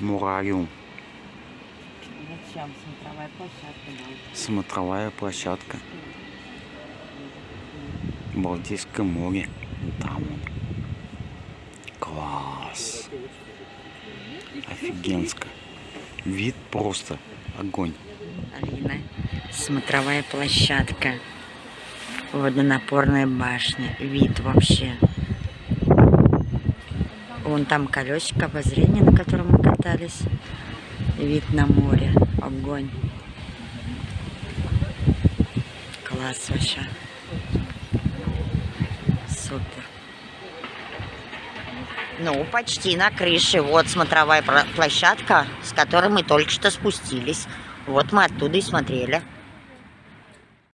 Мурариум. Зачем смотровая площадка? Да. Смотровая площадка. Балтийское море. Там он. Класс. Офигенско. Вид просто огонь. Алина. Смотровая площадка. Водонапорная башня. Вид вообще. Вон там колесико обозрения, на котором катались. Вид на море. Огонь. Класс вообще. Супер. Ну, почти на крыше. Вот смотровая площадка, с которой мы только что спустились. Вот мы оттуда и смотрели.